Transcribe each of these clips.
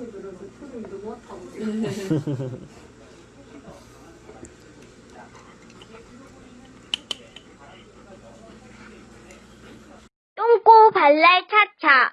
사람이 들어서 표현도 못하고. 똥꼬 발랄 차차.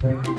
네.